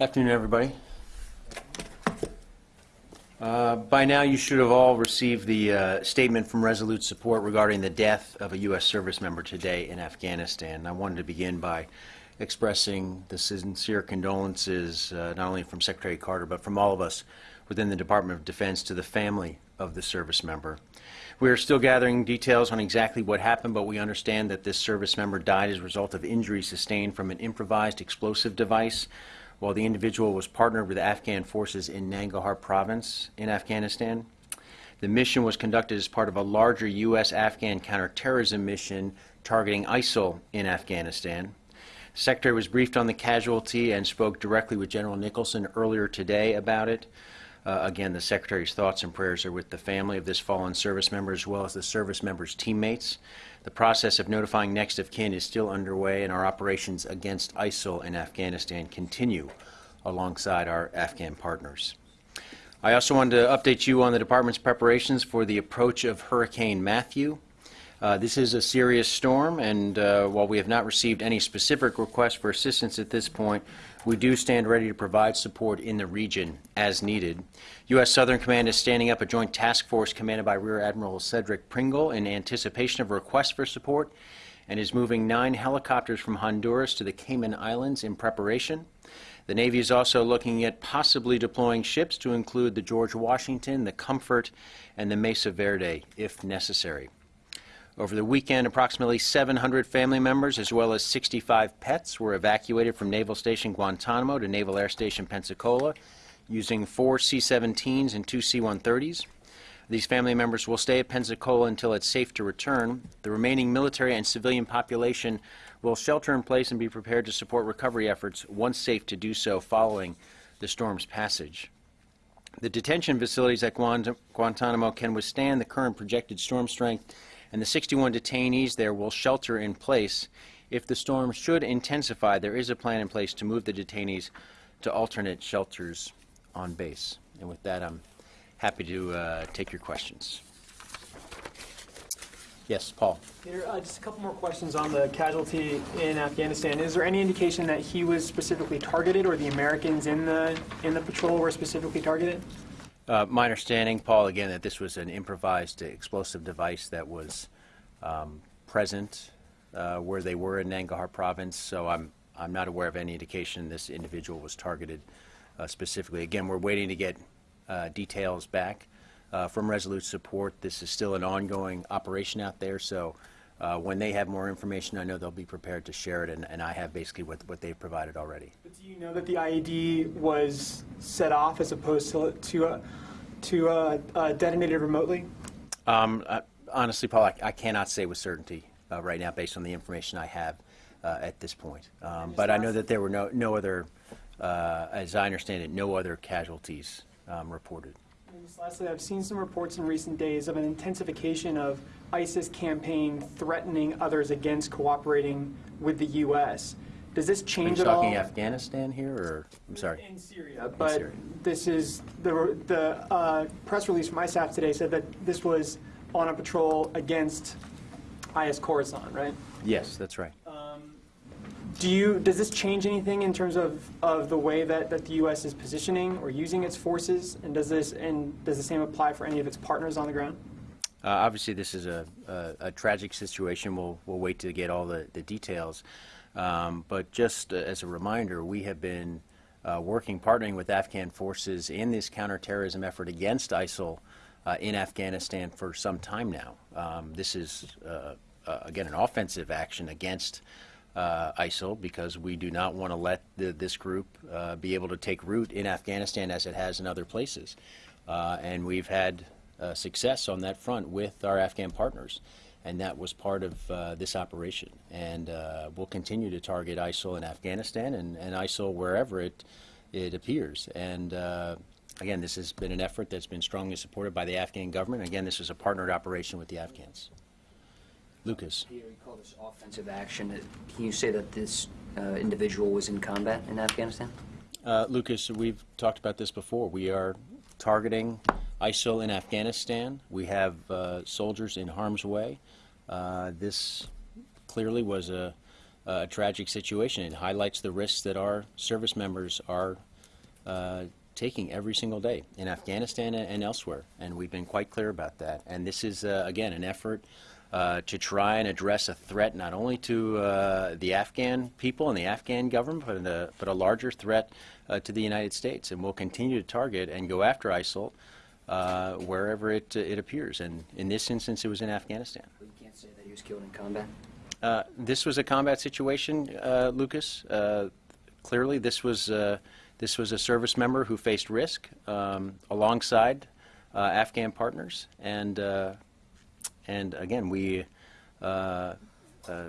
Afternoon, everybody. Uh, By now, you should have all received the uh, statement from Resolute Support regarding the death of a U.S. service member today in Afghanistan. I wanted to begin by expressing the sincere condolences, uh, not only from Secretary Carter, but from all of us within the Department of Defense to the family of the service member. We are still gathering details on exactly what happened, but we understand that this service member died as a result of injuries sustained from an improvised explosive device while the individual was partnered with Afghan forces in Nangarhar province in Afghanistan. The mission was conducted as part of a larger U.S.-Afghan counterterrorism mission targeting ISIL in Afghanistan. Secretary was briefed on the casualty and spoke directly with General Nicholson earlier today about it. Uh, again, the Secretary's thoughts and prayers are with the family of this fallen service member as well as the service member's teammates. The process of notifying next of kin is still underway, and our operations against ISIL in Afghanistan continue alongside our Afghan partners. I also wanted to update you on the department's preparations for the approach of Hurricane Matthew. Uh, this is a serious storm, and uh, while we have not received any specific requests for assistance at this point, we do stand ready to provide support in the region as needed. U.S. Southern Command is standing up a joint task force commanded by Rear Admiral Cedric Pringle in anticipation of requests for support and is moving nine helicopters from Honduras to the Cayman Islands in preparation. The Navy is also looking at possibly deploying ships to include the George Washington, the Comfort, and the Mesa Verde if necessary. Over the weekend, approximately 700 family members as well as 65 pets were evacuated from Naval Station Guantanamo to Naval Air Station Pensacola using four C-17s and two C-130s. These family members will stay at Pensacola until it's safe to return. The remaining military and civilian population will shelter in place and be prepared to support recovery efforts once safe to do so following the storm's passage. The detention facilities at Guant- Guantanamo can withstand the current projected storm strength and the 61 detainees there will shelter in place. If the storm should intensify, there is a plan in place to move the detainees to alternate shelters on base. And with that, I'm happy to uh, take your questions. Yes, Paul. Peter, uh, just a couple more questions on the casualty in Afghanistan. Is there any indication that he was specifically targeted, or the Americans in the in the patrol were specifically targeted? Uh, my understanding, Paul, again, that this was an improvised explosive device that was um, present uh, where they were in Nangarhar province, so I'm, I'm not aware of any indication this individual was targeted uh, specifically. Again, we're waiting to get uh, details back uh, from Resolute Support. This is still an ongoing operation out there, so uh, when they have more information, I know they'll be prepared to share it, and, and I have basically what, what they've provided already. But do you know that the IED was set off as opposed to to uh, to uh, uh, detonated remotely? Um, honestly, Paul, I, I cannot say with certainty uh, right now based on the information I have uh, at this point. Um, but I know that there were no, no other, uh, as I understand it, no other casualties um, reported. And just lastly, I've seen some reports in recent days of an intensification of ISIS campaign threatening others against cooperating with the U.S. Does this Are you change at all? talking Afghanistan here, or, I'm sorry? In Syria, but Syria. this is, the, the uh, press release from ISAF today said that this was on a patrol against IS Khorasan, right? Yes, that's right. Do you, does this change anything in terms of, of the way that, that the U.S. is positioning or using its forces? And does this, and does the same apply for any of its partners on the ground? Uh, obviously, this is a, a, a tragic situation. We'll, we'll wait to get all the, the details. Um, but just uh, as a reminder, we have been uh, working, partnering with Afghan forces in this counterterrorism effort against ISIL uh, in Afghanistan for some time now. Um, this is, uh, uh, again, an offensive action against uh, ISIL because we do not want to let the, this group be able to take root in Afghanistan as it has in other places. And we've had success on that front with our Afghan partners. And that was part of uh, this operation. And uh, we'll continue to target ISIL in Afghanistan and, and ISIL wherever it, it appears. And uh, again, this has been an effort that's been strongly supported by the Afghan government. Again, this is a partnered operation with the Afghans. Lucas. Peter, you call this offensive action. Can you say that this uh, individual was in combat in Afghanistan? Uh, Lucas, we've talked about this before. We are targeting ISIL in Afghanistan. We have uh, soldiers in harm's way. Uh, this clearly was a, a tragic situation. It highlights the risks that our service members are uh, taking every single day in Afghanistan and elsewhere, and we've been quite clear about that. And this is, uh, again, an effort uh, to try and address a threat not only to uh, the Afghan people and the Afghan government, but a, but a larger threat uh, to the United States. And we'll continue to target and go after ISIL uh, wherever it, it appears. And in this instance, it was in Afghanistan. You can't say that he was killed in combat? Uh, This was a combat situation, uh, Lucas. Uh, Clearly, this was, uh, this was a service member who faced risk um, alongside uh, Afghan partners. And, uh, and again, we uh, uh,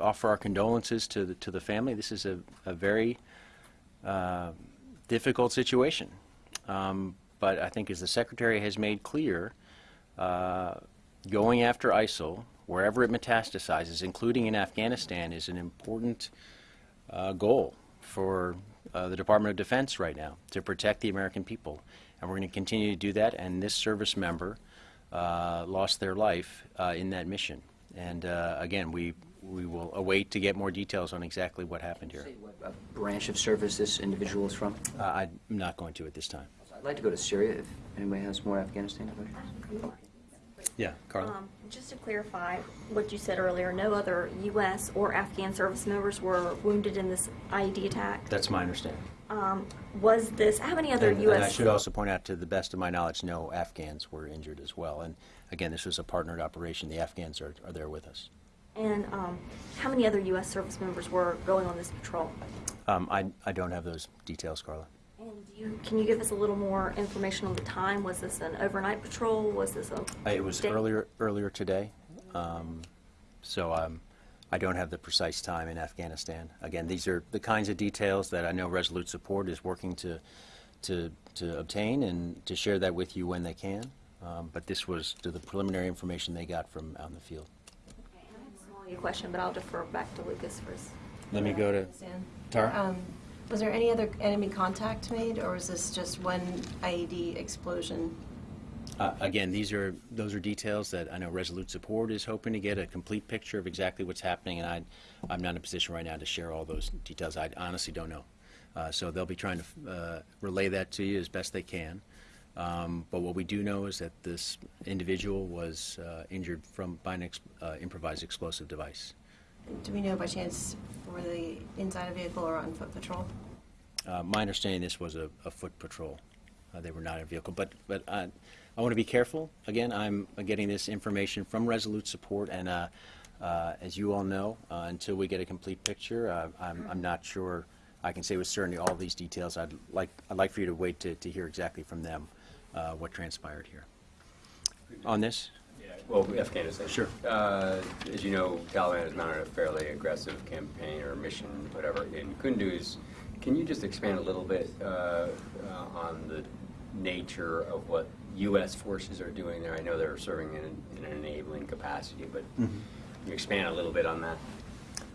offer our condolences to the, to the family. This is a, a very uh, difficult situation. Um, But I think as the Secretary has made clear, uh, going after ISIL, wherever it metastasizes, including in Afghanistan, is an important uh, goal for uh, the Department of Defense right now, to protect the American people. And we're going to continue to do that, and this service member uh, lost their life uh, in that mission. And uh, again, we, we will await to get more details on exactly what happened here. What branch of service this individual is from? Uh, I'm not going to at this time. I'd like to go to Syria if anybody has more Afghanistan questions. Yeah, Carla? Um, Just to clarify what you said earlier, no other U.S. or Afghan service members were wounded in this IED attack. That's my understanding. Um, Was this, how many other And U.S.? and I should also point out, to the best of my knowledge, no Afghans were injured as well. And again, this was a partnered operation. The Afghans are, are there with us. And um, how many other U.S. service members were going on this patrol? Um, I, I don't have those details, Carla. And you, can you give us a little more information on the time? Was this an overnight patrol? Was this a? Uh, It was day- earlier, earlier today. Um, So um, I don't have the precise time in Afghanistan. Again, these are the kinds of details that I know Resolute Support is working to, to, to obtain and to share that with you when they can. Um, But this was the preliminary information they got from out in the field. Okay, and I have a small question, but I'll defer back to Lucas first. Let me go to Stan? Tara. Was there any other enemy contact made, or was this just one IED explosion? Uh, Again, these are, those are details that I know Resolute Support is hoping to get a complete picture of exactly what's happening, and I, I'm not in a position right now to share all those details. I honestly don't know. Uh, So they'll be trying to uh, relay that to you as best they can. Um, But what we do know is that this individual was uh, injured from, by an ex- uh, improvised explosive device. Do we know by chance were they inside a vehicle or on foot patrol? Uh, My understanding, this was a, a foot patrol. Uh, They were not in a vehicle. But, but I, I want to be careful. Again, I'm getting this information from Resolute Support, and uh, uh, as you all know, uh, until we get a complete picture, uh, I'm, I'm not sure I can say with certainty all these details. I'd like, I'd like for you to wait to, to hear exactly from them uh, what transpired here. On this? Well, Afghanistan. Sure. Uh, As you know, Taliban has mounted a fairly aggressive campaign or mission, whatever, in Kunduz. Can you just expand a little bit uh, uh, on the nature of what U.S. forces are doing there? I know they're serving in in an enabling capacity, but Mm-hmm. can you expand a little bit on that?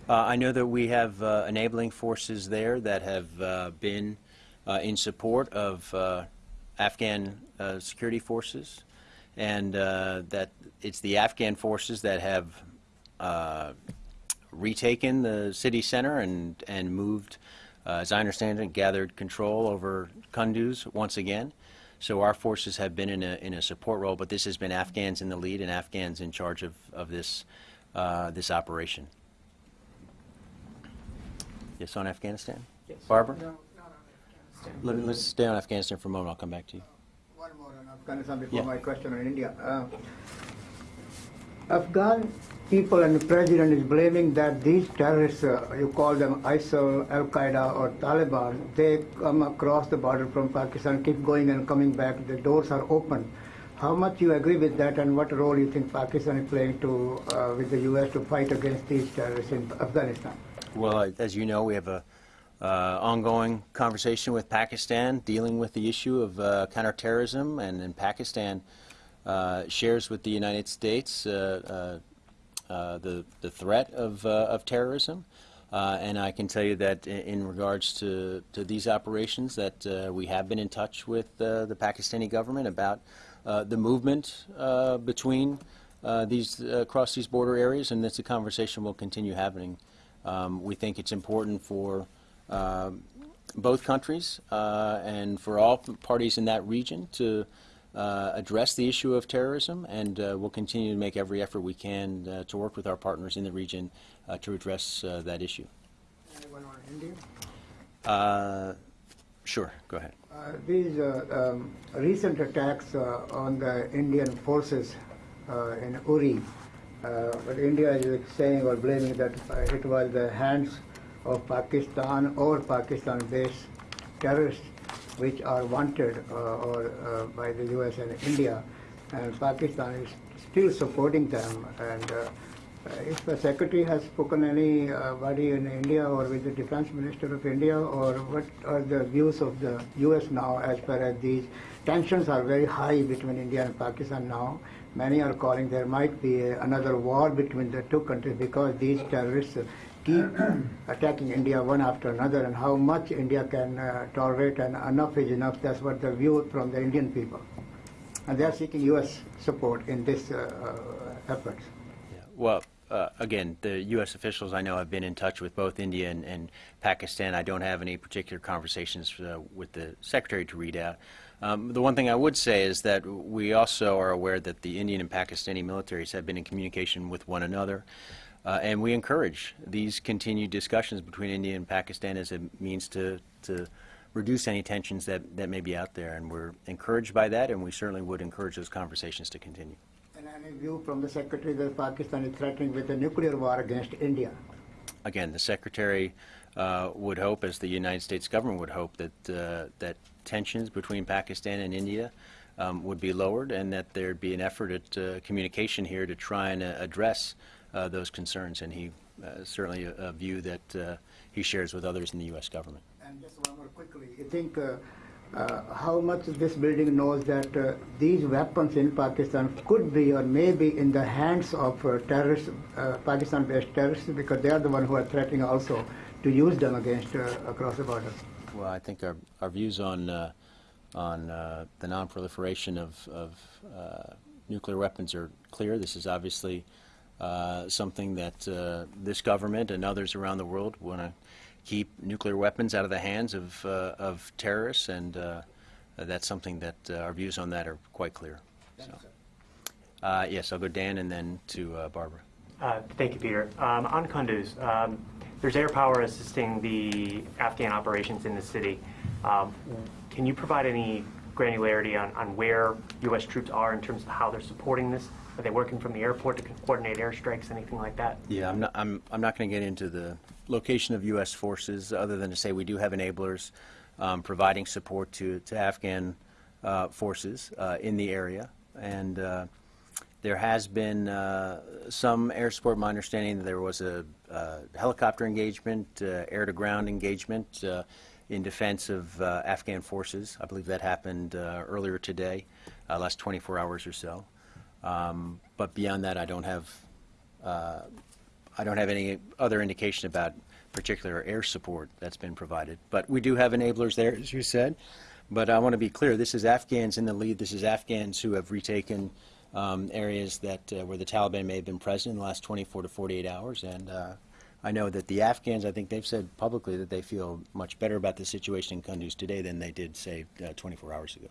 Uh, I know that we have uh, enabling forces there that have uh, been uh, in support of uh, Afghan uh, security forces, and uh, that it's the Afghan forces that have uh, retaken the city center and, and moved, uh, as I understand it, gathered control over Kunduz once again. So our forces have been in a, in a support role, but this has been Afghans in the lead and Afghans in charge of, of this, uh, this operation. Yes, on Afghanistan? Yes. Barbara? No, not on Afghanistan. Let, let's stay on Afghanistan for a moment. I'll come back to you. One more on Afghanistan before Yeah. my question on India. Uh, Afghan people and the president is blaming that these terrorists, uh, you call them ISIL, Al Qaeda, or Taliban, they come across the border from Pakistan, keep going and coming back. The doors are open. How much you agree with that, and what role you think Pakistan is playing to uh, with the U.S. to fight against these terrorists in Afghanistan? Well, as you know, we have a uh, ongoing conversation with Pakistan dealing with the issue of uh, counterterrorism, and, and Pakistan uh, shares with the United States uh, uh, uh, the the threat of of terrorism. And I can tell you that in, in regards to, to these operations, that we have been in touch with the Pakistani government about the movement between these across these border areas, and that's a conversation we'll continue having. Um, we think it's important for both countries uh, and for all parties in that region to uh, address the issue of terrorism, and uh, we'll continue to make every effort we can uh, to work with our partners in the region uh, to address uh, that issue. Anyone on India? Uh, Sure, go ahead. Uh, These uh, um, recent attacks uh, on the Indian forces uh, in Uri, uh, but India is saying or blaming that uh, it was the hands of Pakistan or Pakistan-based terrorists which are wanted uh, or uh, by the US and India, and Pakistan is still supporting them. And uh, uh, If the secretary has spoken anybody in India or with the defense minister of India, or what are the views of the US now as far as these tensions are very high between India and Pakistan now. Many are calling there might be another war between the two countries because these terrorists keep attacking India one after another, and how much India can uh, tolerate, and enough is enough. That's what the view from the Indian people, and they are seeking U.S. support in this uh, uh, efforts. Yeah, Well, uh, again, the U.S. officials I know have been in touch with both India and, and Pakistan. I don't have any particular conversations uh, with the secretary to read out. Um, the one thing I would say is that we also are aware that the Indian and Pakistani militaries have been in communication with one another. Uh, and we encourage these continued discussions between India and Pakistan as a means to, to reduce any tensions that, that may be out there. And we're encouraged by that, and we certainly would encourage those conversations to continue. And any view from the secretary that Pakistan is threatening with a nuclear war against India? again, the secretary uh, would hope, as the United States government would hope, that uh, that tensions between Pakistan and India um, would be lowered, and that there'd be an effort at uh, communication here to try and uh, address those concerns. And he uh, certainly a, a view that uh, he shares with others in the U.S. government. And just one more quickly, you think uh, uh, how much this building knows that uh, these weapons in Pakistan could be or may be in the hands of uh, terrorists, uh, Pakistan-based terrorists, because they are the one who are threatening also to use them against uh, across the border. Well, I think our, our views on, uh, on uh, the nonproliferation of, of uh, nuclear weapons are clear. This is obviously uh, something that uh, this government and others around the world want to keep nuclear weapons out of the hands of, uh, of terrorists, and uh, that's something that uh, our views on that are quite clear. So, uh, yes, I'll go Dan and then to uh, Barbara. Uh, Thank you, Peter. Um, On Kunduz, um, there's air power assisting the Afghan operations in the city. Um, Can you provide any granularity on on where U.S. troops are in terms of how they're supporting this? Are they working from the airport to coordinate airstrikes, anything like that? Yeah, I'm not, I'm, I'm not going to get into the location of U.S. forces, other than to say we do have enablers um, providing support to, to Afghan uh, forces uh, in the area. And uh, there has been uh, some air support. My understanding that there was a uh, helicopter engagement, uh, air-to-ground engagement in defense of Afghan forces. I believe that happened earlier today, last 24 hours or so. Um, But beyond that, I don't have uh, I don't have any other indication about particular air support that's been provided. But we do have enablers there, as you said. But I want to be clear, this is Afghans in the lead. This is Afghans who have retaken um, areas that, uh, where the Taliban may have been present in the last 24 to 48 hours. And uh, I know that the Afghans, I think they've said publicly that they feel much better about the situation in Kunduz today than they did, say, uh, 24 hours ago.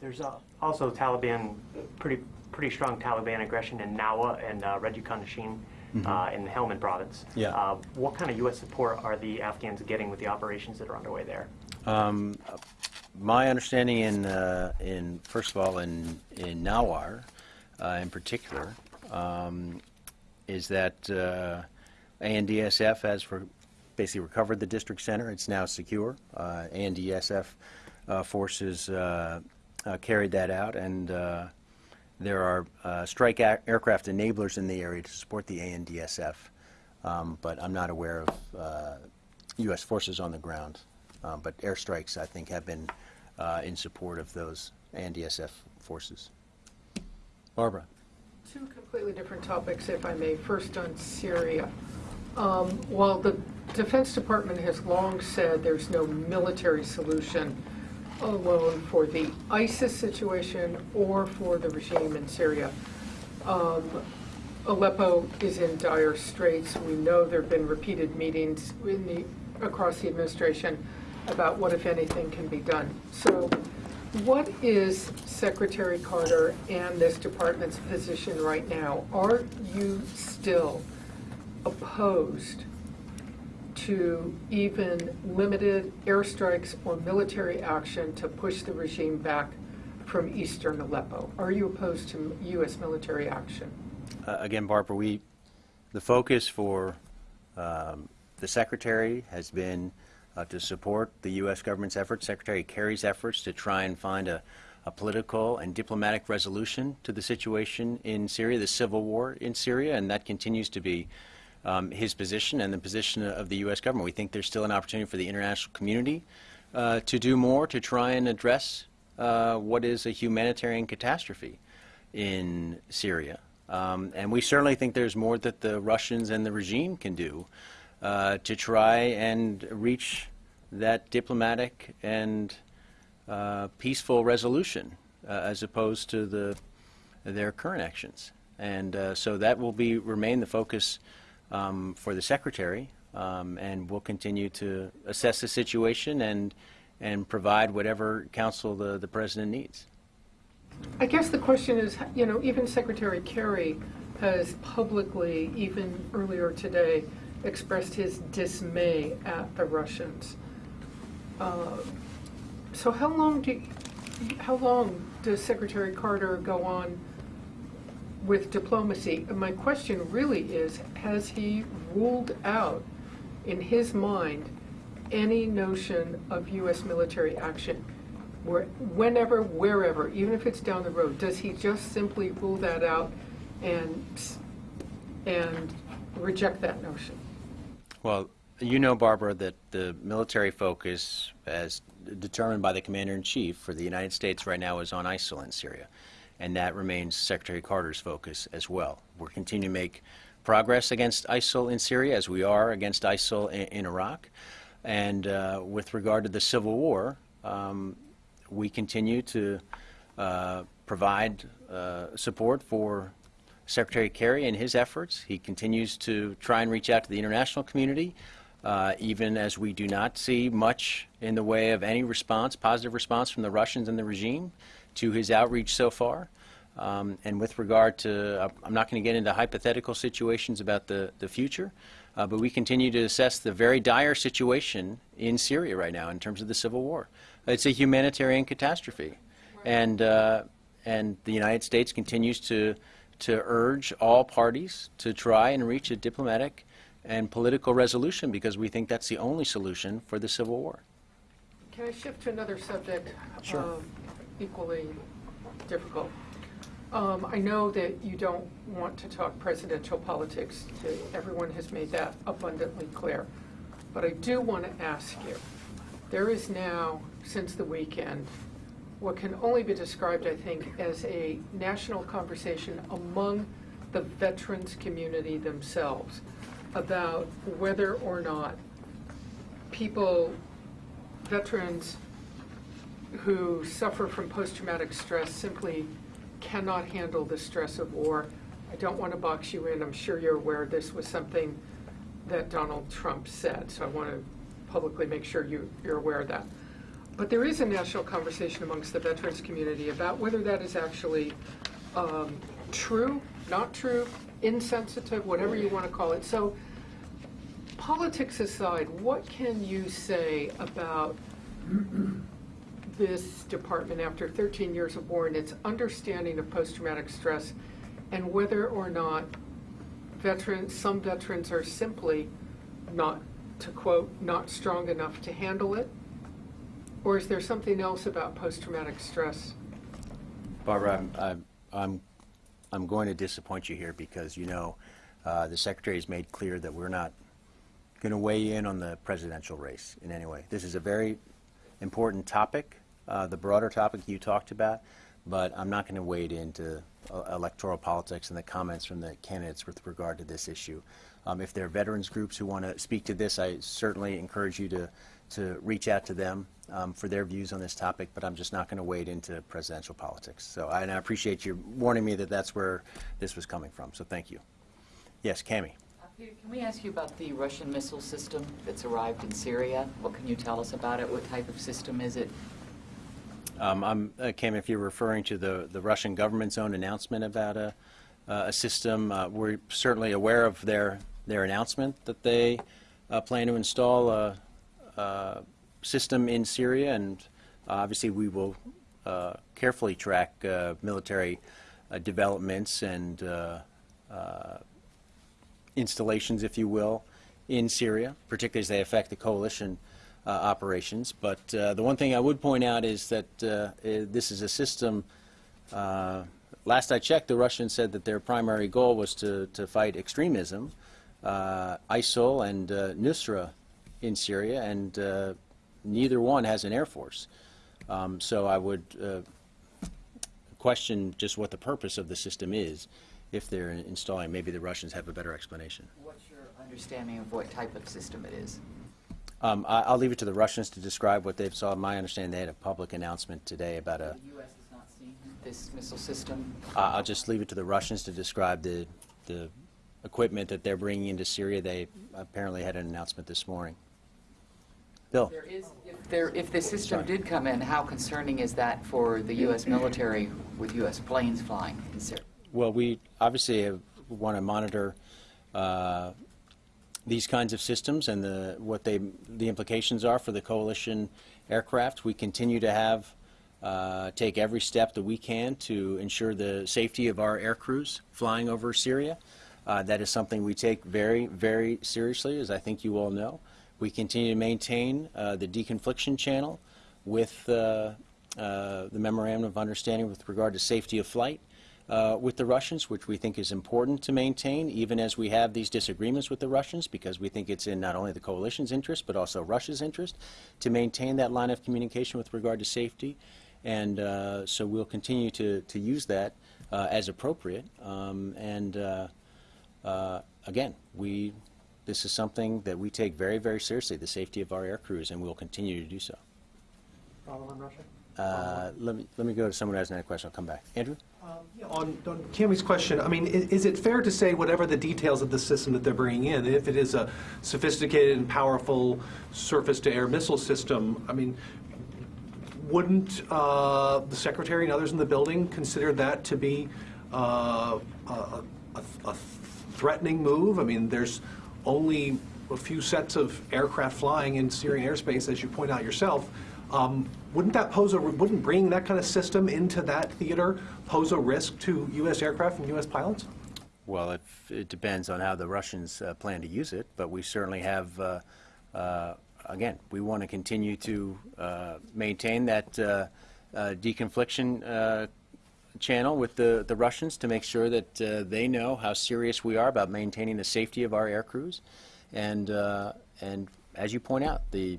There's uh, also Taliban, pretty pretty strong Taliban aggression in Nawa and uh, Raja Khandashin uh, in the Helmand province. Yeah. Uh, What kind of U.S. support are the Afghans getting with the operations that are underway there? My understanding in, uh, in, first of all, in, in Nawar, uh, in particular, um, is that, uh, ANDSF has re- basically recovered the district center. It's now secure. Uh, ANDSF, uh, forces, uh, carried that out, and, uh, there are, uh, strike aircraft enablers in the area to support the ANDSF. Um, but I'm not aware of, uh, U.S. forces on the ground. Um, But airstrikes, I think, have been uh, in support of those ANDSF forces. Barbara? Two completely different topics, if I may. First on Syria. Um, While the Defense Department has long said there's no military solution alone for the ISIS situation or for the regime in Syria, um, Aleppo is in dire straits. We know there have been repeated meetings in the, across the administration about what, if anything, can be done. So what is Secretary Carter and this department's position right now? Are you still opposed to even limited airstrikes or military action to push the regime back from eastern Aleppo? Are you opposed to U.S. military action? Uh, Again, Barbara, we, the focus for um, the Secretary has been uh, to support the U.S. government's efforts, Secretary Kerry's efforts to try and find a, a political and diplomatic resolution to the situation in Syria, the civil war in Syria, and that continues to be um, his position and the position of the U.S. government. We think there's still an opportunity for the international community uh, to do more to try and address uh, what is a humanitarian catastrophe in Syria. Um, and we certainly think there's more that the Russians and the regime can do uh, to try and reach that diplomatic and uh, peaceful resolution uh, as opposed to the, their current actions. And uh, so that will be remain the focus um, for the Secretary, um, and we'll continue to assess the situation and, and provide whatever counsel the, the President needs. I guess the question is, you know, even Secretary Kerry has publicly, even earlier today, expressed his dismay at the Russians. Uh, So how long do, how long does Secretary Carter go on with diplomacy? My question really is, has he ruled out, in his mind, any notion of U.S. military action? Where, whenever, wherever, even if it's down the road, does he just simply rule that out and, and reject that notion? Well, you know, Barbara, that the military focus, as determined by the Commander-in-Chief for the United States right now, is on ISIL in Syria. And that remains Secretary Carter's focus as well. We're continuing to make progress against ISIL in Syria, as we are against ISIL in, in Iraq. And uh, with regard to the civil war, um, we continue to uh, provide uh, support for Secretary Kerry and his efforts. He continues to try and reach out to the international community, uh, even as we do not see much in the way of any response, positive response from the Russians and the regime to his outreach so far. Um, and with regard to, I'm not going to get into hypothetical situations about the, the future, uh, but we continue to assess the very dire situation in Syria right now in terms of the civil war. It's a humanitarian catastrophe. And, uh, and the United States continues to, to urge all parties to try and reach a diplomatic and political resolution because we think that's the only solution for the civil war. Can I shift to another subject? um, Equally difficult. Um, I know that you don't want to talk presidential politics. Everyone has made that abundantly clear. But I do want to ask you, there is now, since the weekend, what can only be described, I think, as a national conversation among the veterans community themselves about whether or not people, veterans who suffer from post-traumatic stress simply cannot handle the stress of war. I don't want to box you in. I'm sure you're aware this was something that Donald Trump said, so I want to publicly make sure you, you're aware of that. But there is a national conversation amongst the veterans community about whether that is actually um, true, not true, insensitive, whatever you want to call it. So, politics aside, what can you say about this department after 13 years of war and its understanding of post-traumatic stress and whether or not veterans, some veterans are simply not, to quote, not strong enough to handle it? Or is there something else about post-traumatic stress? Barbara, I'm, I'm, I'm, I'm going to disappoint you here because, you know, uh, the Secretary has made clear that we're not going to weigh in on the presidential race in any way. This is a very important topic, uh, the broader topic you talked about, but I'm not going to wade into uh, electoral politics and the comments from the candidates with regard to this issue. Um, if there are veterans groups who want to speak to this, I certainly encourage you to, to reach out to them um, for their views on this topic, but I'm just not going to wade into presidential politics. So, I- and I appreciate you warning me that that's where this was coming from, so thank you. Yes, Cami. Can we ask you about the Russian missile system that's arrived in Syria? What can you tell us about it? What type of system is it? Um, I'm, uh, Kim, if you're referring to the, the Russian government's own announcement about a, uh, a system, uh, we're certainly aware of their, their announcement that they uh, plan to install a, a system in Syria, and obviously we will uh, carefully track uh, military developments and installations, if you will, in Syria, particularly as they affect the coalition operations. But uh, the one thing I would point out is that uh, uh, this is a system. Uh, last I checked, the Russians said that their primary goal was to, to fight extremism, uh, ISIL and uh, Nusra in Syria, and uh, neither one has an air force. Um, so I would uh, question just what the purpose of the system is if they're installing. Maybe the Russians have a better explanation. What's your understanding of what type of system it is? Um, I, I'll leave it to the Russians to describe what they've saw. My understanding, they had a public announcement today about a. The U.S. has not seen this missile system. Uh, I'll just leave it to the Russians to describe the the equipment that they're bringing into Syria. They apparently had an announcement this morning. Bill. There is, if there, if the system Sorry. did come in, how concerning is that for the U.S. military with U.S. planes flying in Syria? Well, we obviously want to monitor uh, these kinds of systems and the, what they, the implications are for the coalition aircraft. We continue to have, uh, take every step that we can to ensure the safety of our air crews flying over Syria. Uh, That is something we take very, very seriously, as I think you all know. We continue to maintain uh, the deconfliction channel with uh, uh, the memorandum of understanding with regard to safety of flight uh, with the Russians, which we think is important to maintain, even as we have these disagreements with the Russians, because we think it's in not only the coalition's interest, but also Russia's interest, to maintain that line of communication with regard to safety. And uh, so we'll continue to, to use that uh, as appropriate. Um, and uh, uh, again, we, this is something that we take very, very seriously, the safety of our air crews, and we'll continue to do so. Follow on Russia? Uh, let me, let me go to someone who has another question. I'll come back. Andrew? Yeah, On, on Cammie's question, I mean, i- is it fair to say whatever the details of the system that they're bringing in, if it is a sophisticated and powerful surface-to-air missile system, I mean, wouldn't uh, the secretary and others in the building consider that to be uh, a, a- a threatening move? I mean, there's only a few sets of aircraft flying in Syrian airspace, as you point out yourself. Um, Wouldn't that pose a, wouldn't bringing that kind of system into that theater pose a risk to U.S. aircraft and U.S. pilots? Well, it, it depends on how the Russians uh, plan to use it, but we certainly have, uh, uh, again, we want to continue to uh, maintain that uh, uh, deconfliction channel with the, the Russians to make sure that they know how serious we are about maintaining the safety of our air crews. And, and as you point out, the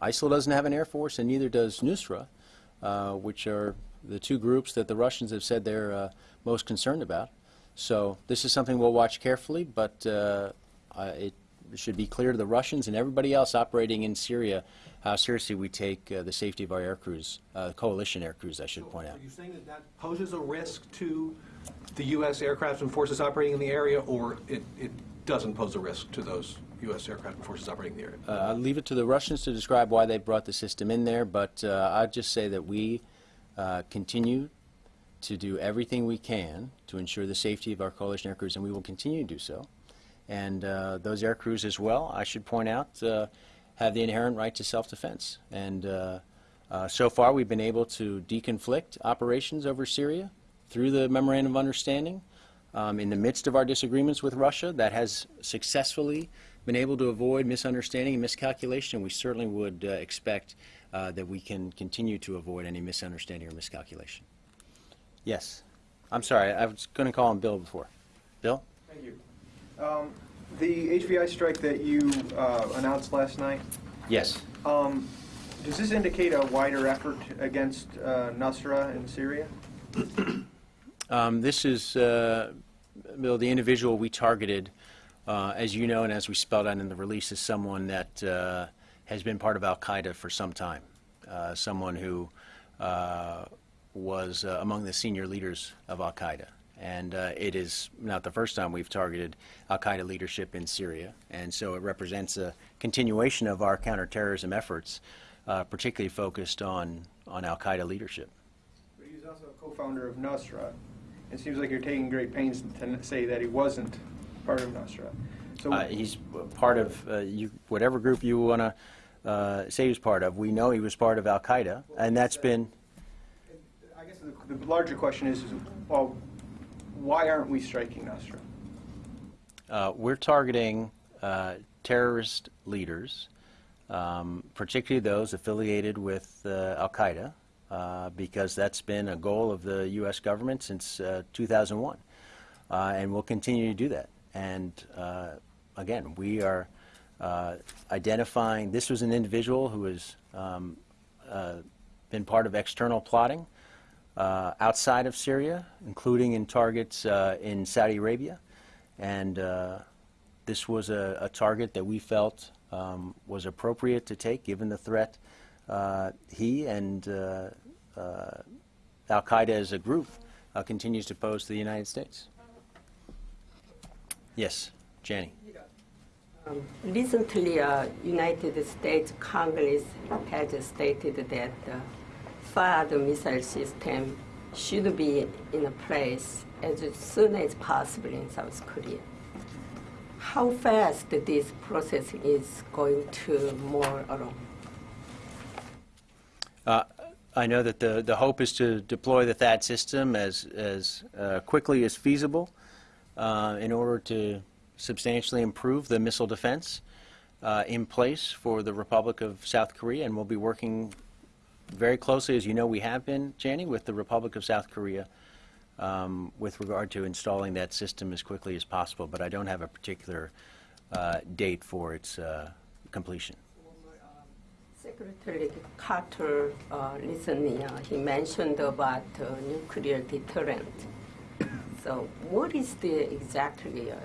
ISIL doesn't have an air force, and neither does Nusra, uh, which are the two groups that the Russians have said they're uh, most concerned about. So this is something we'll watch carefully, but uh, it should be clear to the Russians and everybody else operating in Syria how seriously we take uh, the safety of our air crews, uh, coalition air crews, I should point out. Are you saying that that poses a risk to the U.S. aircraft and forces operating in the area, or it, it doesn't pose a risk to those U.S. aircraft and forces operating in the area? Uh, I'll leave it to the Russians to describe why they brought the system in there, but uh, I'd just say that we uh, continue to do everything we can to ensure the safety of our coalition air crews, and we will continue to do so. And uh, those air crews as well, I should point out, uh, have the inherent right to self-defense. And uh, so far, we've been able to deconflict operations over Syria through the Memorandum of Understanding. Um, in the midst of our disagreements with Russia, that has successfully been able to avoid misunderstanding and miscalculation. We certainly would uh, expect uh, that we can continue to avoid any misunderstanding or miscalculation. Yes. I'm sorry, I was going to call him Bill before. Bill? Thank you. Um, The HVI strike that you uh, announced last night, Yes. um, does this indicate a wider effort against uh, Nusra in Syria? Um, This is, uh, Bill, the individual we targeted, uh, as you know and as we spelled out in the release, is someone that uh, has been part of al-Qaeda for some time, Uh, someone who uh, was uh, among the senior leaders of al-Qaeda. And it is not the first time we've targeted al-Qaeda leadership in Syria. And so it represents a continuation of our counterterrorism efforts, particularly focused on, on al-Qaeda leadership. But He's also a co-founder of Nusra. It seems like you're taking great pains to say that he wasn't part of Nusra. So Uh, he's part of uh, you, whatever group you want to uh, say he's part of. We know he was part of Al Qaeda, and that's been. I guess the, the larger question is, is, well, why aren't we striking Nusra? Uh, we're targeting uh, terrorist leaders, um, particularly those affiliated with uh, Al Qaeda, uh, because that's been a goal of the U.S. government since uh, 2001, uh, and we'll continue to do that. And uh, again, we are uh, identifying. This was an individual who has um, been part of external plotting outside of Syria, including in targets in Saudi Arabia. And this was a, a target that we felt um, was appropriate to take given the threat he and uh, uh, Al Qaeda as a group uh, continues to pose to the United States. Yes, Janney. Um, Recently, uh, United States Congress has stated that uh, THAAD missile system should be in place as soon as possible in South Korea. How fast this process is going to move along? Uh, I know that the, the hope is to deploy the THAAD system as, as uh, quickly as feasible uh, in order to substantially improve the missile defense uh, in place for the Republic of South Korea, and we'll be working very closely, as you know we have been, Janney, with the Republic of South Korea um, with regard to installing that system as quickly as possible, but I don't have a particular uh, date for its uh, completion. Secretary Carter uh, recently uh, he mentioned about uh, nuclear deterrent. So, what is the exactly uh,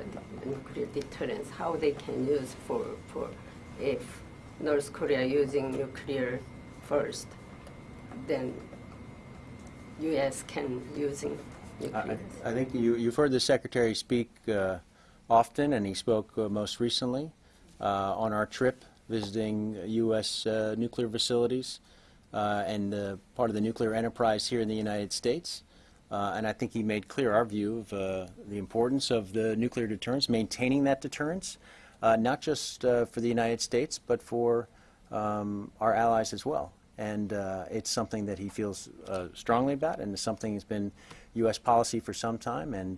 the nuclear deterrence? How they can use for for if North Korea using nuclear first, then U.S. can using I, nuclear. I think you, you've heard the Secretary speak uh, often, and he spoke uh, most recently uh, on our trip visiting U.S. Uh, nuclear facilities uh, and uh, part of the nuclear enterprise here in the United States. Uh, and I think he made clear our view of uh, the importance of the nuclear deterrence, maintaining that deterrence, uh, not just for the United States, but for um, our allies as well. And it's something that he feels strongly about, and it's something that's been U.S. policy for some time. And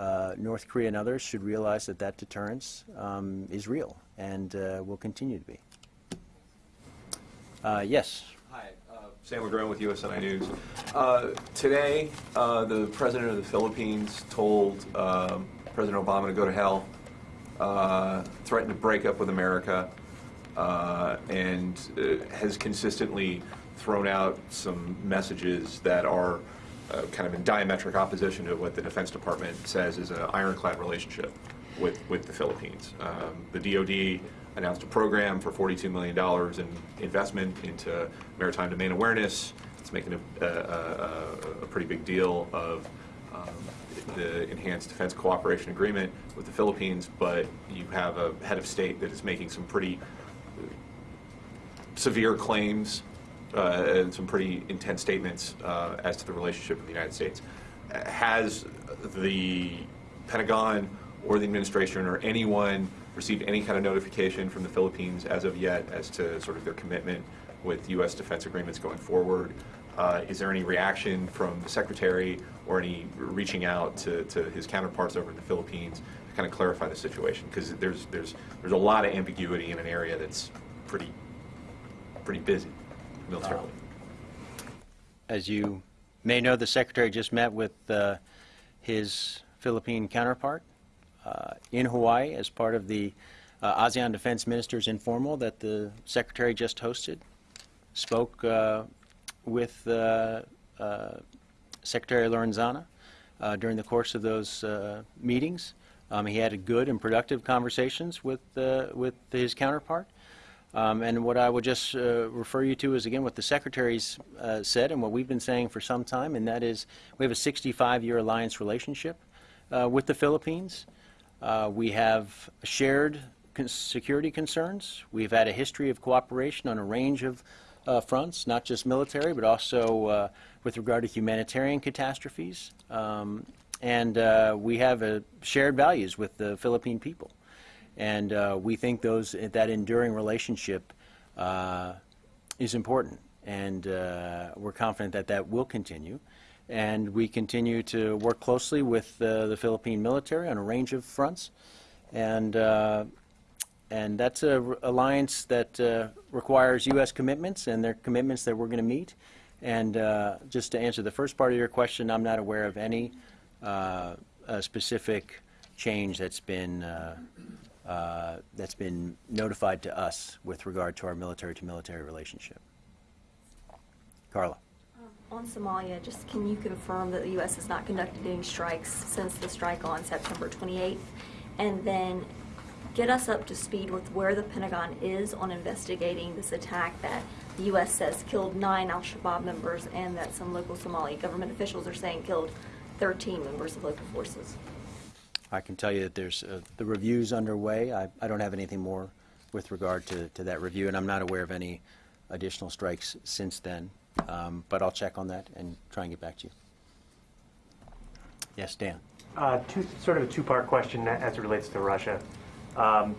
uh, North Korea and others should realize that that deterrence um, is real and uh, will continue to be. Uh, yes. Hi, uh, Sam LaGrone with USNI News. Uh, Today, uh, the president of the Philippines told um, President Obama to go to hell, threatened to break up with America, and has consistently thrown out some messages that are uh, kind of in diametric opposition to what the Defense Department says is an ironclad relationship with, with the Philippines. Um, The DoD announced a program for $42 million in investment into maritime domain awareness. It's making a, a, a, a pretty big deal of um, the enhanced defense cooperation agreement with the Philippines, but you have a head of state that is making some pretty severe claims uh, and some pretty intense statements uh, as to the relationship with the United States. Has the Pentagon or the administration or anyone received any kind of notification from the Philippines as of yet as to sort of their commitment with U.S. defense agreements going forward? Uh, Is there any reaction from the Secretary or any reaching out to, to his counterparts over in the Philippines to kind of clarify the situation? Because there's, there's, there's a lot of ambiguity in an area that's pretty, pretty busy militarily. As you may know, the Secretary just met with uh, his Philippine counterpart uh, in Hawaii as part of the uh, ASEAN Defense Ministers Informal that the Secretary just hosted. Spoke uh, with uh, uh, Secretary Lorenzana during the course of those meetings. Um, He had a good and productive conversations with, with his counterpart. Um, And what I would just uh, refer you to is, again, what the secretaries uh, said and what we've been saying for some time, and that is, we have a 65-year alliance relationship uh, with the Philippines. Uh, We have shared con- security concerns. We've had a history of cooperation on a range of uh, fronts, not just military, but also uh, with regard to humanitarian catastrophes. Um, And we have shared values with the Philippine people. And uh, we think those, that enduring relationship uh, is important. And uh, we're confident that that will continue. And we continue to work closely with the Philippine military on a range of fronts. And, uh, and that's an alliance that uh, requires U.S. commitments, and they're commitments that we're going to meet. And uh, just to answer the first part of your question, I'm not aware of any uh, specific change that's been, uh, uh, that's been notified to us with regard to our military-to-military relationship. Carla? On Somalia, just can you confirm that the U.S. has not conducted any strikes since the strike on September 28th? And then get us up to speed with where the Pentagon is on investigating this attack that the U.S. says killed nine al-Shabaab members and that some local Somali government officials are saying killed 13 members of local forces. I can tell you that there's, uh, the review's underway. I, I don't have anything more with regard to, to that review, and I'm not aware of any additional strikes since then. Um, But I'll check on that and try and get back to you. Yes, Dan? Uh, two, sort of a two-part question as it relates to Russia. Um,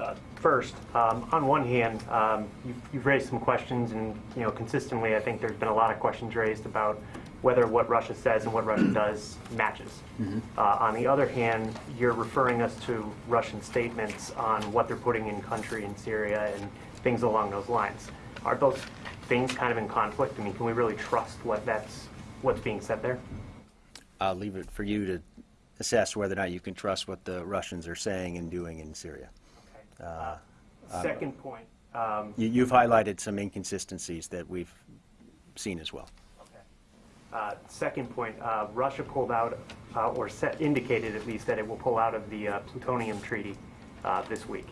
uh, First, um, on one hand, um, you've, you've raised some questions, and you know, consistently, I think there's been a lot of questions raised about whether what Russia says and what Russia does matches. Uh, on the other hand, you're referring us to Russian statements on what they're putting in country in Syria and things along those lines. Are those things kind of in conflict? I mean, can we really trust what that's what's being said there? I'll leave it for you to assess whether or not you can trust what the Russians are saying and doing in Syria. Uh, um, Second point. Um, you- You've highlighted some inconsistencies that we've seen as well. Uh, Second point, uh, Russia pulled out, uh, or set- indicated at least, that it will pull out of the uh, plutonium treaty uh, this week.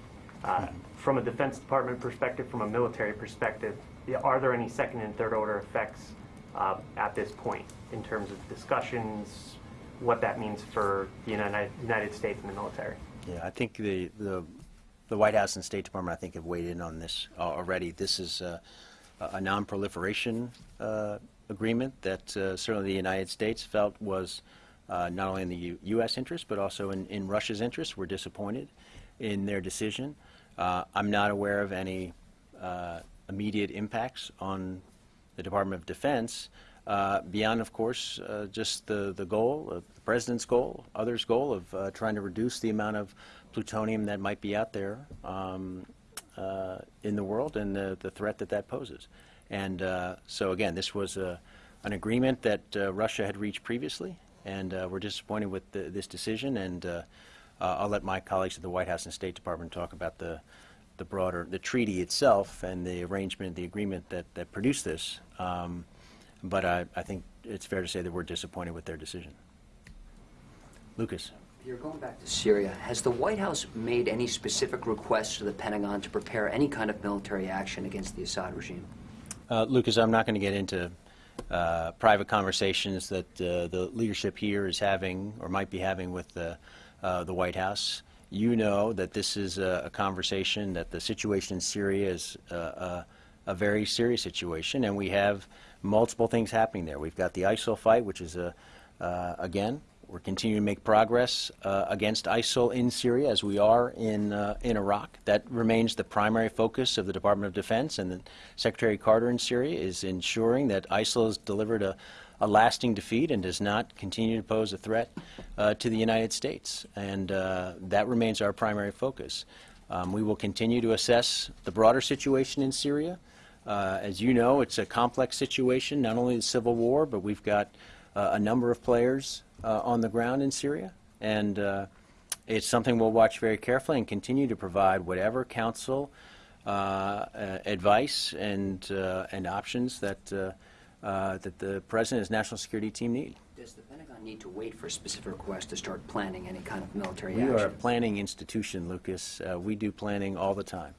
Uh, From a Defense Department perspective, from a military perspective, are there any second and third order effects at this point in terms of discussions, what that means for the United States and the military? Yeah, I think the, the, the White House and State Department, I think, have weighed in on this already. This is a non-proliferation agreement that uh, certainly the United States felt was uh, not only in the U- U.S. interest, but also in, in Russia's interest. We're disappointed in their decision. Uh, I'm not aware of any immediate impacts on the Department of Defense, uh, beyond, of course, uh, just the, the goal, the President's goal, others' goal of trying to reduce the amount of plutonium that might be out there um, in the world and the, the threat that that poses. And uh, so, again, this was a, an agreement that uh, Russia had reached previously, and uh, we're disappointed with the, this decision. And uh, uh, I'll let my colleagues at the White House and State Department talk about the, the broader, the treaty itself and the arrangement, the agreement that, that produced this. Um, but I, I think it's fair to say that we're disappointed with their decision. Lucas? You're going back to Syria. Has the White House made any specific requests to the Pentagon to prepare any kind of military action against the Assad regime? Uh, Lucas, I'm not going to get into uh, private conversations that uh, the leadership here is having or might be having with the, uh, the White House. You know that this is a, a conversation, that the situation in Syria is uh, a, a very serious situation, and we have multiple things happening there. We've got the ISIL fight, which is, a, uh, again, we're continuing to make progress uh, against ISIL in Syria as we are in, uh, in Iraq. That remains the primary focus of the Department of Defense and the Secretary Carter in Syria is ensuring that ISIL has delivered a, a lasting defeat and does not continue to pose a threat uh, to the United States. And uh, that remains our primary focus. Um, we will continue to assess the broader situation in Syria. Uh, as you know, it's a complex situation, not only the civil war, but we've got uh, a number of players on the ground in Syria. And uh, it's something we'll watch very carefully and continue to provide whatever counsel, uh, uh, advice, and, uh, and options that, uh, uh, that the President and his national security team need. Does the Pentagon need to wait for a specific request to start planning any kind of military action? We are a planning institution, Lucas. Uh, we do planning all the time.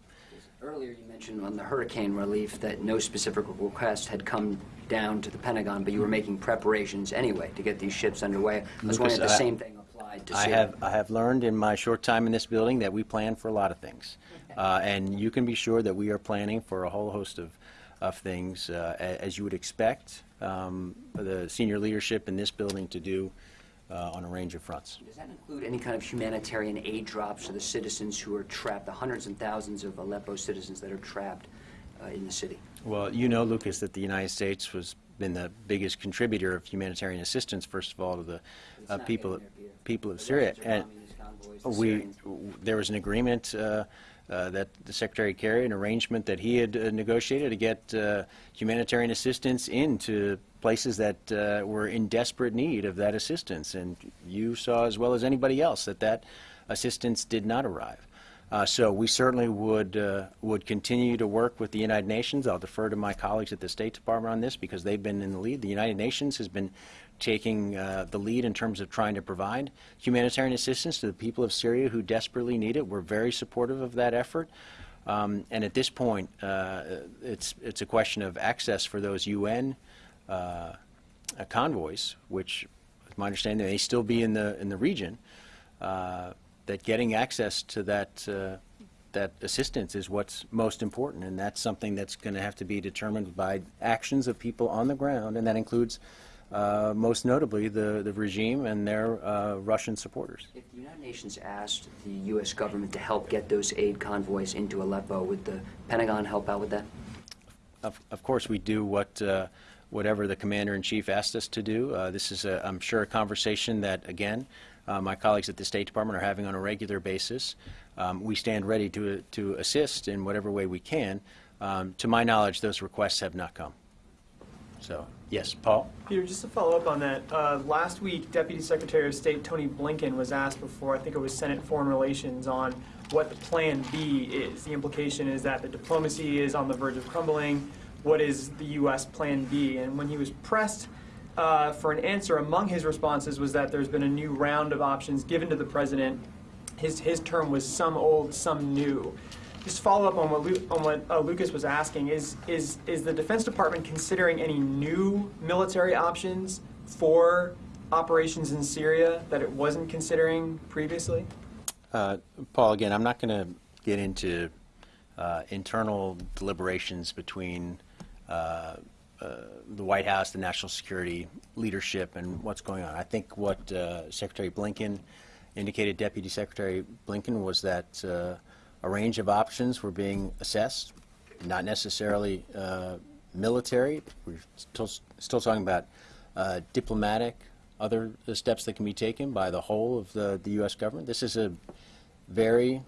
Earlier, you mentioned on the hurricane relief that no specific request had come down to the Pentagon, but you were making preparations anyway to get these ships underway. I was wondering if the same thing applied to I Syria. have, I have learned in my short time in this building that we plan for a lot of things. Uh, And you can be sure that we are planning for a whole host of, of things, uh, as you would expect um, the senior leadership in this building to do uh, on a range of fronts. Does that include any kind of humanitarian aid drops to the citizens who are trapped, the hundreds and thousands of Aleppo citizens that are trapped uh, in the city? Well, you know, Lucas, that the United States was been the biggest contributor of humanitarian assistance, first of all, to the uh, people, there, people of The Syria. And bombing these convoys, the we, there was an agreement uh, that the Secretary carried, an arrangement that he had uh, negotiated to get uh, humanitarian assistance into places that uh, were in desperate need of that assistance. And you saw as well as anybody else that that assistance did not arrive. Uh, So we certainly would, would continue to work with the United Nations. I'll defer to my colleagues at the State Department on this because they've been in the lead. The United Nations has been taking uh, the lead in terms of trying to provide humanitarian assistance to the people of Syria who desperately need it. We're very supportive of that effort. Um, And at this point, uh, it's, it's a question of access for those UN uh, convoys, which, with my understanding, they may still be in the, in the region, uh, that getting access to that, uh, that assistance is what's most important, and that's something that's going to have to be determined by actions of people on the ground, and that includes, uh, most notably, the, the regime and their uh, Russian supporters. If the United Nations asked the U.S. government to help get those aid convoys into Aleppo, would the Pentagon help out with that? Of, of course, we do what, uh, whatever the commander-in-chief asked us to do. Uh, This is, a- I'm sure, a conversation that, again, uh, my colleagues at the State Department are having on a regular basis. Um, We stand ready to, to assist in whatever way we can. Um, To my knowledge, those requests have not come. So, yes, Paul? Peter, just to follow up on that, uh, last week, Deputy Secretary of State Tony Blinken was asked before, I think it was Senate Foreign Relations, on what the Plan B is. The implication is that the diplomacy is on the verge of crumbling. What is the U.S. Plan B? And when he was pressed uh, for an answer, among his responses was that there's been a new round of options given to the president. His, his term was some old, some new. Just follow up on what, Lu- on what uh, Lucas was asking, is, is, is the Defense Department considering any new military options for operations in Syria that it wasn't considering previously? Uh, Paul, again, I'm not going to get into uh, internal deliberations between uh, uh, the White House, the national security leadership, and what's going on. I think what uh, Secretary Blinken indicated, Deputy Secretary Blinken, was that a range of options were being assessed, not necessarily uh, military. We're still, still talking about uh, diplomatic, other steps that can be taken by the whole of the, the U.S. government. This is a very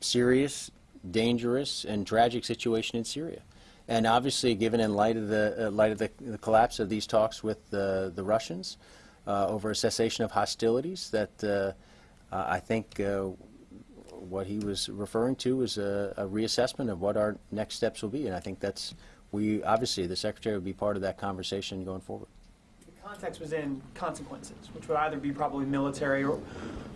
serious, dangerous, and tragic situation in Syria. And obviously, given in light of the uh, light of the, the collapse of these talks with the the Russians uh, over a cessation of hostilities, that uh, uh, I think uh, what he was referring to is a, a reassessment of what our next steps will be. And I think that's we obviously the secretary will be part of that conversation going forward. The context was in consequences, which would either be probably military or,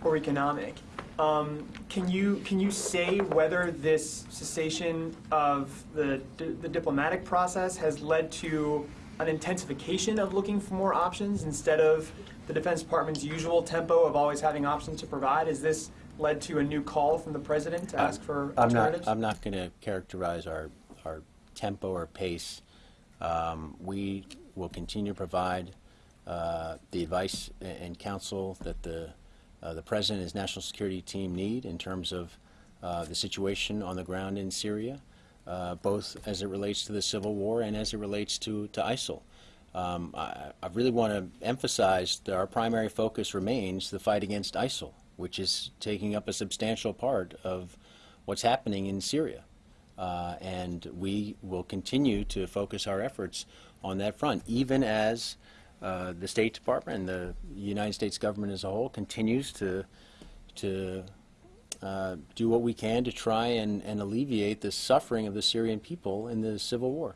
or economic. Um, can you can you say whether this cessation of the the diplomatic process has led to an intensification of looking for more options instead of the Defense Department's usual tempo of always having options to provide? Is this led to a new call from the president to ask for I'm not. I'm not going to characterize our, our tempo or pace. Um, We will continue to provide uh, the advice and counsel that the, uh, the President and his national security team need in terms of uh, the situation on the ground in Syria, uh, both as it relates to the civil war and as it relates to, to ISIL. Um, I, I really want to emphasize that our primary focus remains the fight against ISIL, which is taking up a substantial part of what's happening in Syria. Uh, and we will continue to focus our efforts on that front, even as uh, the State Department and the United States government as a whole continues to, to uh, do what we can to try and, and alleviate the suffering of the Syrian people in the civil war.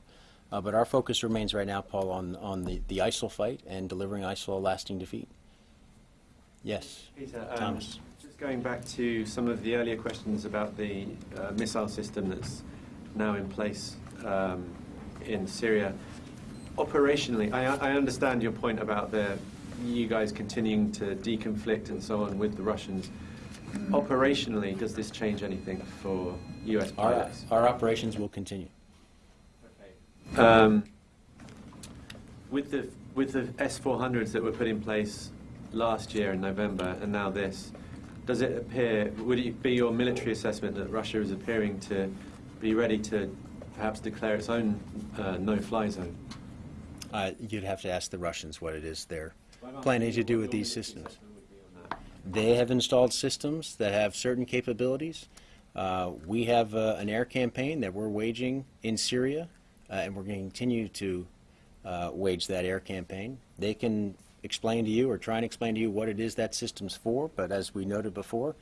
Uh, but our focus remains right now, Paul, on, on the, the ISIL fight and delivering ISIL a lasting defeat. Yes, Peter, um, Thomas. Just going back to some of the earlier questions about the uh, missile system that's now in place um, in Syria. Operationally, I, I understand your point about the you guys continuing to deconflict and so on with the Russians. Operationally, does this change anything for U.S. Our, pilots? our operations will continue. Um, with the with the S400s that were put in place last year in November and now this, does it appear? Would it be your military assessment that Russia is appearing to be ready to perhaps declare its own uh, no-fly zone? Uh, You'd have to ask the Russians what it is they're planning to do with these systems. They have installed systems that have certain capabilities. Uh, We have uh, an air campaign that we're waging in Syria, uh, and we're going to continue to uh, wage that air campaign. They can explain to you or try and explain to you what it is that system's for, but as we noted before,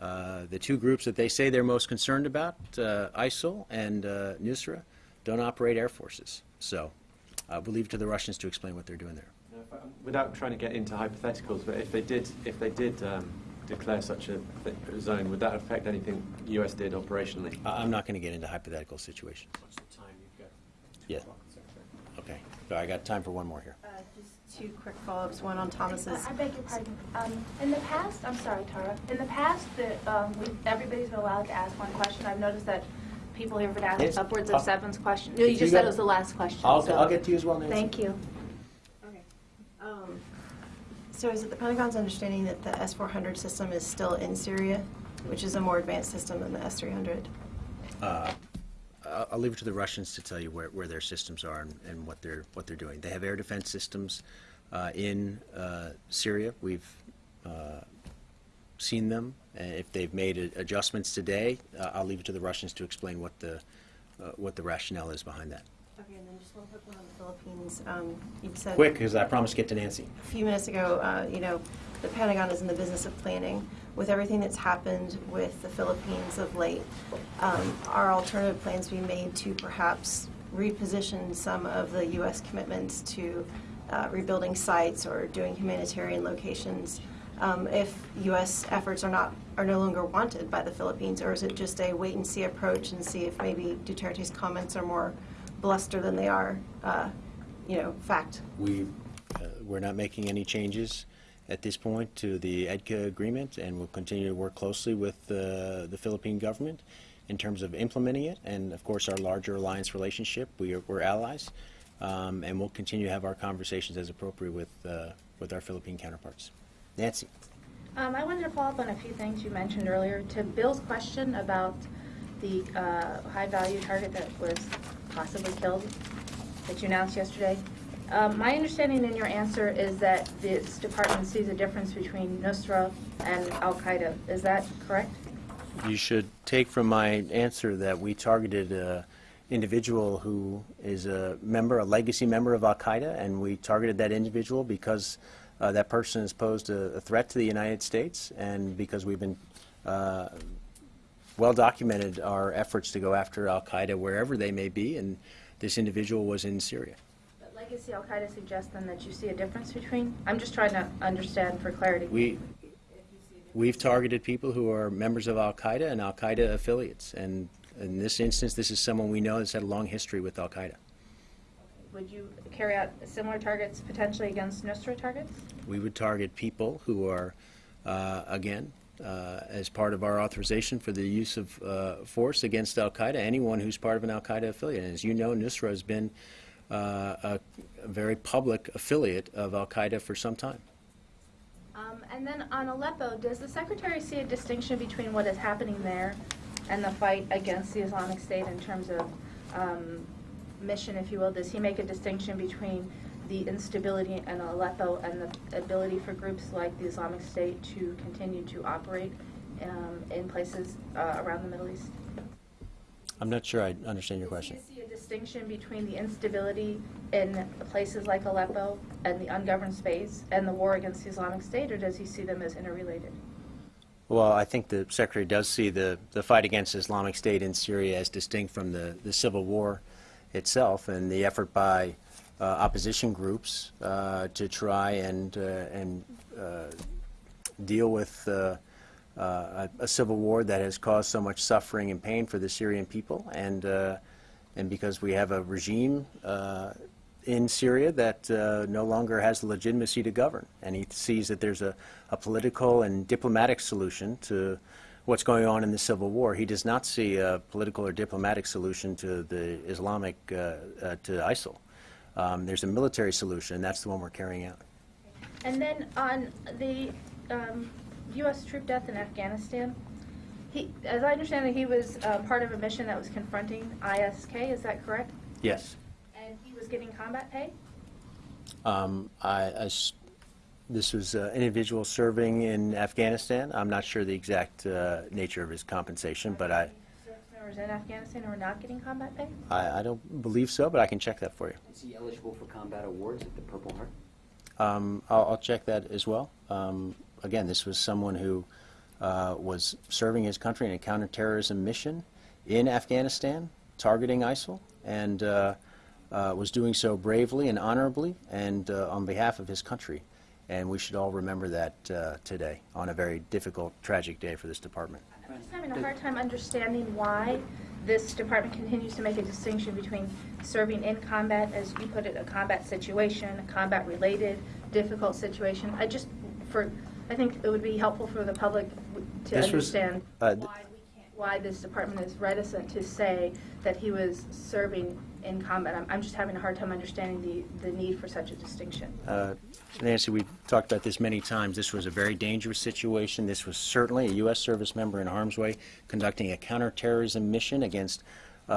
uh, the two groups that they say they're most concerned about, uh, ISIL and uh, Nusra, don't operate air forces. So uh, we'll leave it to the Russians to explain what they're doing there. Now, if I- Without trying to get into hypotheticals, but if they did, if they did um, declare such a zone, would that affect anything the U.S. did operationally? I- I'm not going to get into hypothetical situations. What's the time you've got? Yeah. Okay. So I got time for one more here. Uh, Just two quick follow-ups, one on Thomas's. I beg your pardon. Um, in the past, I'm sorry, Tara. In the past, the, um, we, everybody's been allowed to ask one question. I've noticed that people here have been Yes. asking upwards I'll- of seven questions. No, you you just said it was the last question. I'll- so- I'll get to you as well, Nancy. Thank you. Um, So is it the Pentagon's understanding that the S-400 system is still in Syria, which is a more advanced system than the S-300? Uh, I'll I'll leave it to the Russians to tell you where, where their systems are and, and what they're what they're doing. They have air defense systems uh, in uh, Syria. We've uh, seen them. Uh, if they've made a- adjustments today, uh, I'll leave it to the Russians to explain what the uh, what the rationale is behind that. Okay, and then just one quick one on the Philippines. Um, You said. Quick, because I promised to get to Nancy. a few minutes ago, uh, you know, the Pentagon is in the business of planning. With everything that's happened with the Philippines of late, um, are alternative plans being made to perhaps reposition some of the U.S. commitments to uh, rebuilding sites or doing humanitarian locations um, if U.S. efforts are not, are no longer wanted by the Philippines? Or is it just a wait-and-see approach and see if maybe Duterte's comments are more bluster than they are, uh, you know, fact? We, uh, we're not making any changes at this point to the EDCA agreement, and we'll continue to work closely with uh, the Philippine government in terms of implementing it, and of course, our larger alliance relationship. We are, we're allies, um, and we'll continue to have our conversations as appropriate with, uh, with our Philippine counterparts. Nancy? Um, I wanted to follow up on a few things you mentioned earlier. To Bill's question about the uh, high-value target that was possibly killed that you announced yesterday. Um, my understanding in your answer is that this department sees a difference between Nusra and Al Qaeda. Is that correct? You should take from my answer that we targeted an individual who is a member, a legacy member of Al-Qaeda, and we targeted that individual because uh, that person has posed a, a threat to the United States and because we've been uh, well documented our efforts to go after Al-Qaeda wherever they may be, and this individual was in Syria. Legacy Al Qaeda suggests then that you see a difference between. I'm just trying to understand for clarity. We, we've targeted people who are members of Al-Qaeda and Al-Qaeda affiliates, and in this instance, this is someone we know has had a long history with Al-Qaeda. Would you carry out similar targets potentially against Nusra targets? We would target people who are, uh, again, uh, as part of our authorization for the use of uh, force against Al-Qaeda, anyone who's part of an Al-Qaeda affiliate. And as you know, Nusra has been a, a very public affiliate of Al-Qaeda for some time. Um, and then on Aleppo, does the Secretary see a distinction between what is happening there and the fight against the Islamic State in terms of um, mission, if you will? Does he make a distinction between the instability in Aleppo and the ability for groups like the Islamic State to continue to operate um, in places uh, around the Middle East? I'm not sure I understand your question. Distinction between the instability in places like Aleppo and the ungoverned space and the war against the Islamic State, or does he see them as interrelated? Well, I think the Secretary does see the, the fight against Islamic State in Syria as distinct from the, the civil war itself and the effort by uh, opposition groups uh, to try and, uh, and uh, deal with uh, uh, a a civil war that has caused so much suffering and pain for the Syrian people, and, and because we have a regime uh, in Syria that uh, no longer has the legitimacy to govern. And he sees that there's a, a political and diplomatic solution to what's going on in the civil war. He does not see a political or diplomatic solution to the Islamic, uh, uh, to ISIL. Um, there's a military solution, and that's the one we're carrying out. And then on the um, U.S. troop death in Afghanistan, he, as I understand it, he was uh, part of a mission that was confronting ISK. Is that correct? Yes. And he was getting combat pay. Um, I, I s- this was uh, an individual serving in Afghanistan. I'm not sure the exact uh, nature of his compensation, but I, members in Afghanistan who are not getting combat pay. I, I don't believe so, but I can check that for you. Is he eligible for combat awards at the Purple Heart? Um, I'll, I'll check that as well. Um, again, this was someone who uh, was serving his country in a counterterrorism mission in Afghanistan, targeting ISIL, and uh, uh, was doing so bravely and honorably and uh, on behalf of his country. And we should all remember that uh, today on a very difficult, tragic day for this department. I'm having a hard time understanding why this department continues to make a distinction between serving in combat, as you put it, a combat situation, a combat-related difficult situation. I just, for, I think it would be helpful for the public to This was, understand uh, why we can't, why this department is reticent to say that he was serving in combat. I'm, I'm just having a hard time understanding the, the need for such a distinction. Uh, Nancy, we've talked about this many times. This was a very dangerous situation. This was certainly a U.S. service member in harm's way conducting a counterterrorism mission against uh,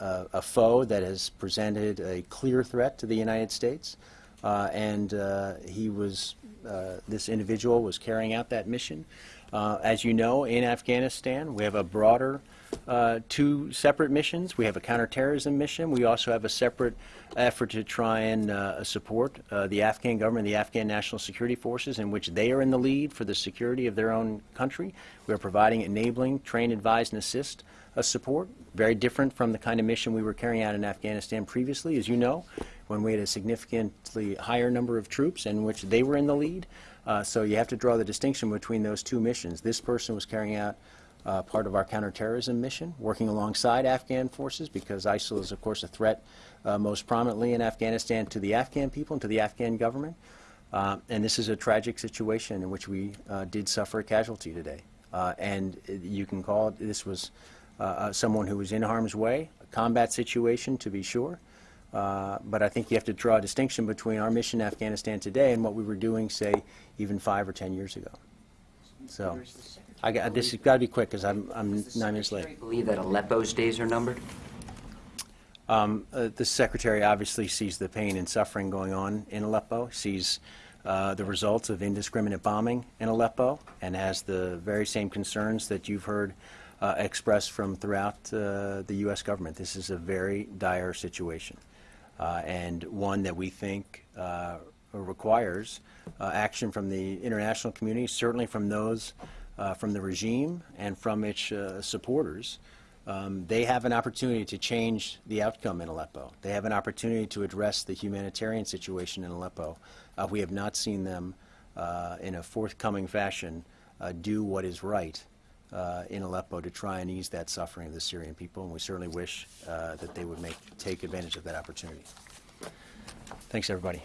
a, a, a foe that has presented a clear threat to the United States. Uh, and uh, he was, uh, this individual was carrying out that mission. Uh, as you know, in Afghanistan, we have a broader uh, two separate missions. We have a counterterrorism mission. We also have a separate effort to try and uh, support uh, the Afghan government, the Afghan National Security Forces, in which they are in the lead for the security of their own country. We are providing enabling, train, advise, and assist uh, support, very different from the kind of mission we were carrying out in Afghanistan previously, as you know, when we had a significantly higher number of troops in which they were in the lead. Uh, so you have to draw the distinction between those two missions. This person was carrying out uh, part of our counterterrorism mission, working alongside Afghan forces because ISIL is, of course, a threat uh, most prominently in Afghanistan to the Afghan people and to the Afghan government. Uh, and this is a tragic situation in which we uh, did suffer a casualty today. Uh, and you can call it, this was uh, uh, someone who was in harm's way, a combat situation to be sure. Uh, but I think you have to draw a distinction between our mission in Afghanistan today and what we were doing, say, even five or ten years ago. So, I got, this has got to be quick because I'm, I'm nine minutes late. Do you Believe that Aleppo's days are numbered? Um, uh, the secretary obviously sees the pain and suffering going on in Aleppo, sees uh, the results of indiscriminate bombing in Aleppo, and has the very same concerns that you've heard uh, expressed from throughout uh, the U.S. government. This is a very dire situation, uh, and one that we think uh, requires action from the international community, certainly from those from the regime and from its supporters. Um, they have an opportunity to change the outcome in Aleppo. They have an opportunity to address the humanitarian situation in Aleppo. Uh, we have not seen them uh, in a forthcoming fashion uh, do what is right uh, in Aleppo to try and ease that suffering of the Syrian people, and we certainly wish uh, that they would make, take advantage of that opportunity. Thanks, everybody.